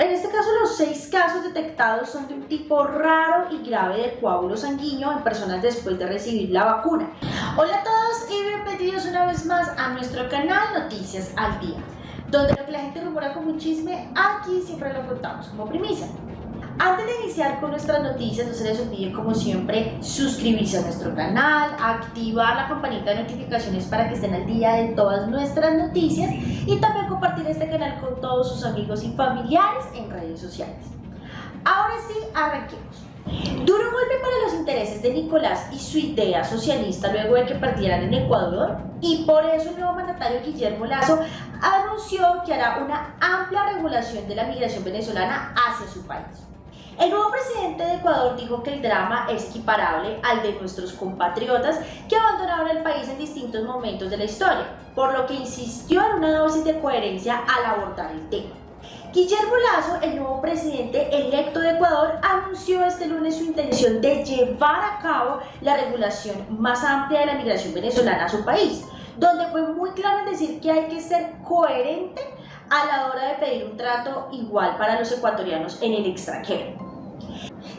En este caso, los seis casos detectados son de un tipo raro y grave de coágulo sanguíneo en personas después de recibir la vacuna. Hola a todos y bienvenidos una vez más a nuestro canal Noticias al Día, donde lo que la gente rumora como un chisme, aquí siempre lo contamos como primicia. Antes de iniciar con nuestras noticias, no se les olvide como siempre suscribirse a nuestro canal, activar la campanita de notificaciones para que estén al día de todas nuestras noticias y también compartir este canal con todos sus amigos y familiares en redes sociales. Ahora sí, arranquemos. Duro golpe para los intereses de Nicolás y su idea socialista luego de que perdieran en Ecuador y por eso el nuevo mandatario Guillermo Lazo anunció que hará una amplia regulación de la migración venezolana hacia su país. El nuevo presidente de Ecuador dijo que el drama es equiparable al de nuestros compatriotas que abandonaron el país en distintos momentos de la historia, por lo que insistió en una dosis de coherencia al abordar el tema. Guillermo Lazo, el nuevo presidente electo de Ecuador, anunció este lunes su intención de llevar a cabo la regulación más amplia de la migración venezolana a su país, donde fue muy claro en decir que hay que ser coherente a la hora de pedir un trato igual para los ecuatorianos en el extranjero.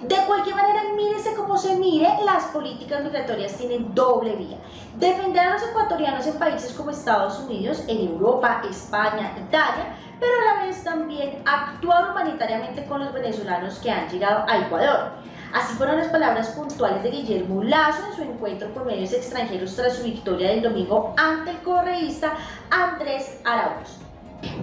De cualquier manera, mírese como se mire, las políticas migratorias tienen doble vía. Defender a los ecuatorianos en países como Estados Unidos, en Europa, España, Italia, pero a la vez también actuar humanitariamente con los venezolanos que han llegado a Ecuador. Así fueron las palabras puntuales de Guillermo Lazo en su encuentro con medios extranjeros tras su victoria del domingo ante el correísta Andrés Arauz.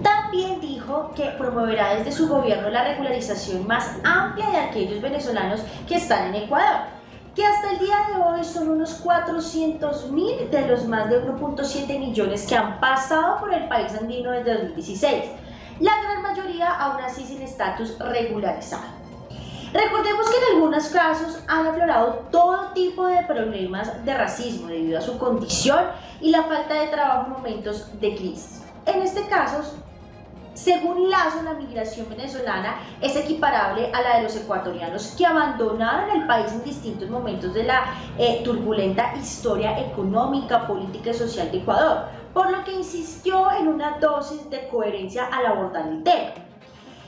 También dijo que promoverá desde su gobierno la regularización más amplia de aquellos venezolanos que están en Ecuador, que hasta el día de hoy son unos 400 mil de los más de 1.7 millones que han pasado por el país andino desde 2016, la gran mayoría aún así sin estatus regularizado. Recordemos que en algunos casos han aflorado todo tipo de problemas de racismo debido a su condición y la falta de trabajo en momentos de crisis. En este caso, según Lazo, la migración venezolana es equiparable a la de los ecuatorianos que abandonaron el país en distintos momentos de la eh, turbulenta historia económica, política y social de Ecuador, por lo que insistió en una dosis de coherencia al abordar el tema.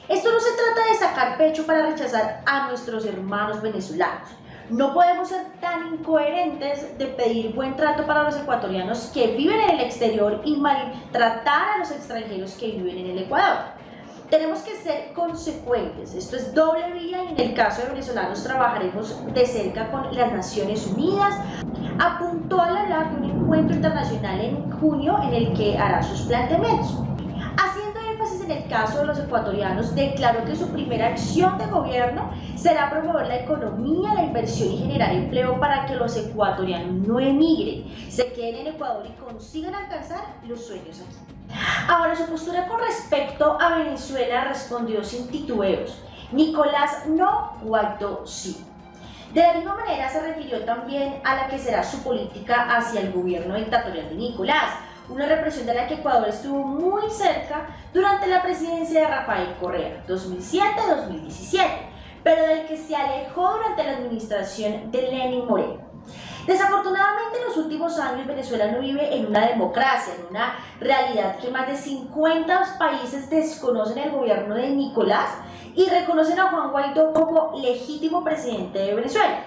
Esto no se trata de sacar pecho para rechazar a nuestros hermanos venezolanos, no podemos ser tan incoherentes de pedir buen trato para los ecuatorianos que viven en el exterior y maltratar a los extranjeros que viven en el Ecuador. Tenemos que ser consecuentes, esto es doble vía y en el caso de venezolanos trabajaremos de cerca con las Naciones Unidas. Apuntó a hablar de un encuentro internacional en junio en el que hará sus planteamientos en el caso de los ecuatorianos, declaró que su primera acción de gobierno será promover la economía, la inversión y generar empleo para que los ecuatorianos no emigren, se queden en Ecuador y consigan alcanzar los sueños aquí. Ahora, su postura con respecto a Venezuela respondió sin titubeos. Nicolás no, Guaidó sí. De la misma manera se refirió también a la que será su política hacia el gobierno dictatorial de Nicolás, una represión de la que Ecuador estuvo muy cerca durante la presidencia de Rafael Correa, 2007-2017, pero del que se alejó durante la administración de Lenin Moreno. Desafortunadamente en los últimos años Venezuela no vive en una democracia, en una realidad que más de 50 países desconocen el gobierno de Nicolás y reconocen a Juan Guaidó como legítimo presidente de Venezuela.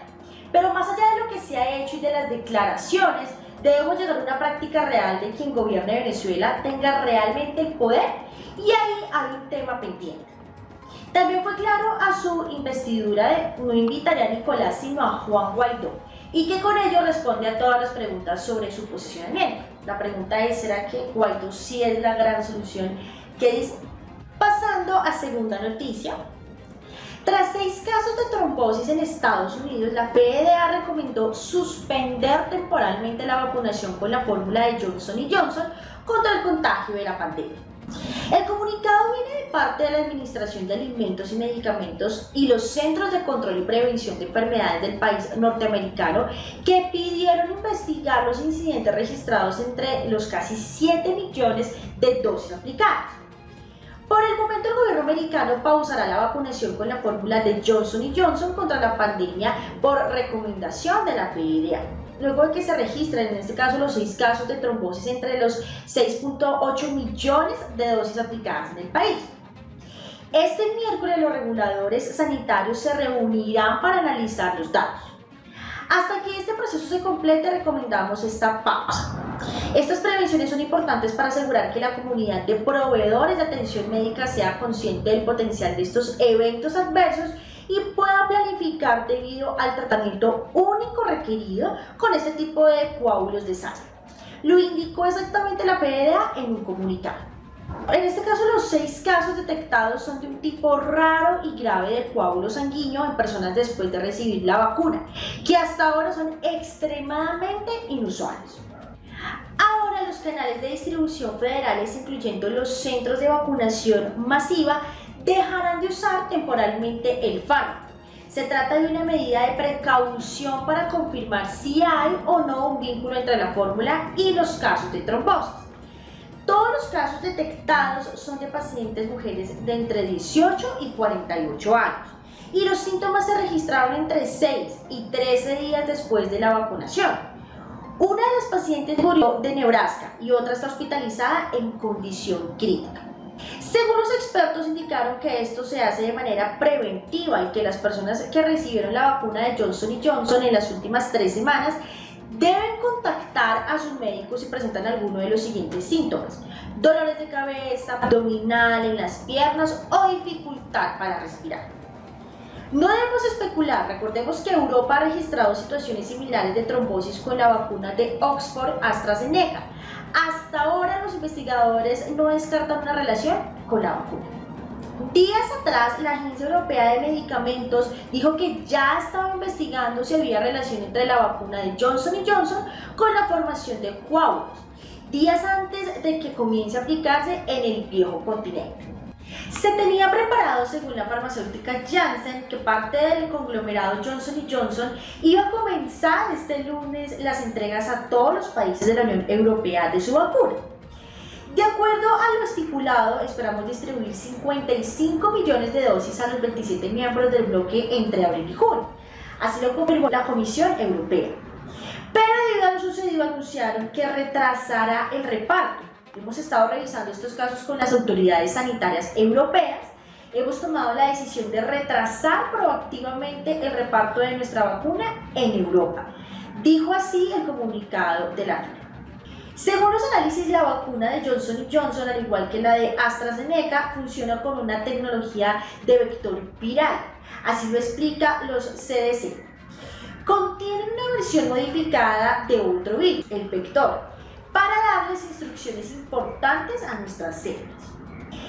Pero más allá de lo que se ha hecho y de las declaraciones, Debemos llegar a una práctica real de quien gobierne Venezuela tenga realmente el poder y ahí hay un tema pendiente. También fue claro a su investidura de no invitaría a Nicolás sino a Juan Guaidó y que con ello responde a todas las preguntas sobre su posicionamiento. La pregunta es, ¿será que Guaidó sí es la gran solución? ¿Qué dice? Pasando a segunda noticia, tras seis casos de trombosis en Estados Unidos, la FDA recomendó suspender temporalmente la vacunación con la fórmula de Johnson Johnson contra el contagio de la pandemia. El comunicado viene de parte de la Administración de Alimentos y Medicamentos y los Centros de Control y Prevención de Enfermedades del país norteamericano que pidieron investigar los incidentes registrados entre los casi 7 millones de dosis aplicadas. Por el momento el gobierno americano pausará la vacunación con la fórmula de Johnson Johnson contra la pandemia por recomendación de la FDA. Luego de que se registren en este caso los seis casos de trombosis entre los 6.8 millones de dosis aplicadas en el país. Este miércoles los reguladores sanitarios se reunirán para analizar los datos. Hasta que este proceso se complete recomendamos esta pausa. Estas prevenciones son importantes para asegurar que la comunidad de proveedores de atención médica sea consciente del potencial de estos eventos adversos y pueda planificar debido al tratamiento único requerido con este tipo de coágulos de sangre. Lo indicó exactamente la FDA en un comunicado. En este caso, los seis casos detectados son de un tipo raro y grave de coágulo sanguíneo en personas después de recibir la vacuna, que hasta ahora son extremadamente inusuales. Ahora los canales de distribución federales, incluyendo los centros de vacunación masiva, dejarán de usar temporalmente el fármaco. Se trata de una medida de precaución para confirmar si hay o no un vínculo entre la fórmula y los casos de trombosis. Todos los casos detectados son de pacientes mujeres de entre 18 y 48 años y los síntomas se registraron entre 6 y 13 días después de la vacunación. Una de las pacientes murió de Nebraska y otra está hospitalizada en condición crítica. Según los expertos indicaron que esto se hace de manera preventiva y que las personas que recibieron la vacuna de Johnson Johnson en las últimas tres semanas deben contactar a sus médicos si presentan alguno de los siguientes síntomas. Dolores de cabeza, abdominal, en las piernas o dificultad para respirar. No debemos especular, recordemos que Europa ha registrado situaciones similares de trombosis con la vacuna de Oxford AstraZeneca. Hasta ahora los investigadores no descartan una relación con la vacuna. Días atrás, la Agencia Europea de Medicamentos dijo que ya estaba investigando si había relación entre la vacuna de Johnson Johnson con la formación de coágulos, días antes de que comience a aplicarse en el viejo continente. Se tenía preparado, según la farmacéutica Janssen, que parte del conglomerado Johnson Johnson iba a comenzar este lunes las entregas a todos los países de la Unión Europea de su vacuna. De acuerdo a lo estipulado, esperamos distribuir 55 millones de dosis a los 27 miembros del bloque entre abril y junio. Así lo confirmó la Comisión Europea. Pero debido a lo sucedido anunciaron que retrasará el reparto Hemos estado revisando estos casos con las autoridades sanitarias europeas. Hemos tomado la decisión de retrasar proactivamente el reparto de nuestra vacuna en Europa. Dijo así el comunicado de la. Según los análisis, la vacuna de Johnson Johnson, al igual que la de AstraZeneca, funciona con una tecnología de vector viral. Así lo explica los CDC. Contiene una versión modificada de otro virus, el vector, para darles instrucciones importantes a nuestras células.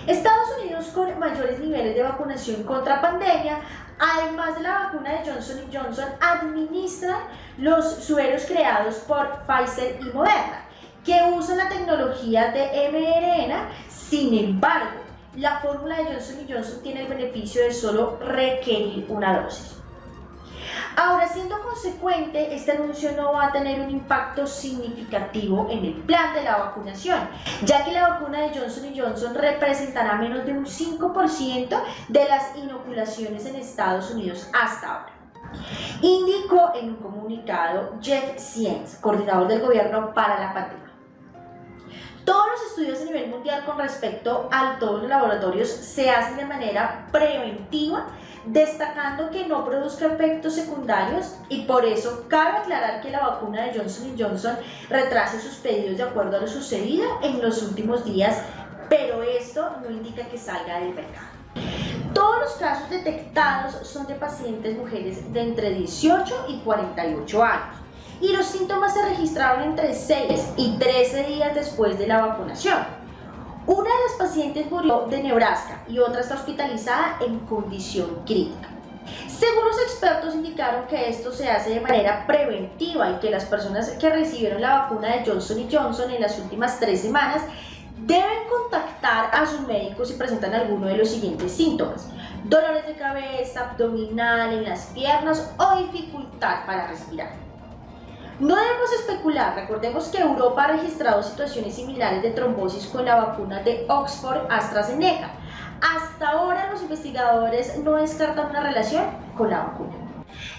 Estados Unidos con mayores niveles de vacunación contra pandemia, además de la vacuna de Johnson Johnson, administra los sueros creados por Pfizer y Moderna, que usan la tecnología de mRNA, sin embargo, la fórmula de Johnson Johnson tiene el beneficio de solo requerir una dosis. Ahora, siendo consecuente, este anuncio no va a tener un impacto significativo en el plan de la vacunación, ya que la vacuna de Johnson Johnson representará menos de un 5% de las inoculaciones en Estados Unidos hasta ahora. Indicó en un comunicado Jeff Sienz, coordinador del gobierno para la pandemia. Estudios a nivel mundial con respecto a todos los laboratorios se hacen de manera preventiva, destacando que no produzca efectos secundarios y por eso cabe aclarar que la vacuna de Johnson Johnson retrase sus pedidos de acuerdo a lo sucedido en los últimos días, pero esto no indica que salga del mercado. Todos los casos detectados son de pacientes mujeres de entre 18 y 48 años y los síntomas se registraron entre 6 y 13 días después de la vacunación. Una de las pacientes murió de Nebraska y otra está hospitalizada en condición crítica. Según los expertos indicaron que esto se hace de manera preventiva y que las personas que recibieron la vacuna de Johnson Johnson en las últimas tres semanas deben contactar a sus médicos si presentan alguno de los siguientes síntomas. Dolores de cabeza, abdominal, en las piernas o dificultad para respirar. No debemos especular, recordemos que Europa ha registrado situaciones similares de trombosis con la vacuna de Oxford AstraZeneca. Hasta ahora los investigadores no descartan una relación con la vacuna.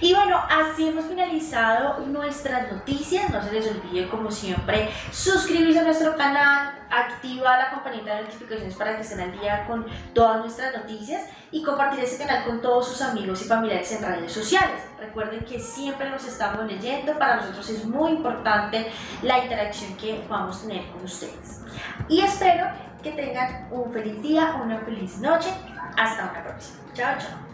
Y bueno, así hemos finalizado nuestras noticias. No se les olvide, como siempre, suscribirse a nuestro canal, activa la campanita de notificaciones para que estén al día con todas nuestras noticias y compartir este canal con todos sus amigos y familiares en redes sociales. Recuerden que siempre los estamos leyendo, para nosotros es muy importante la interacción que vamos a tener con ustedes. Y espero que tengan un feliz día, una feliz noche. Hasta una próxima. Chao, chao.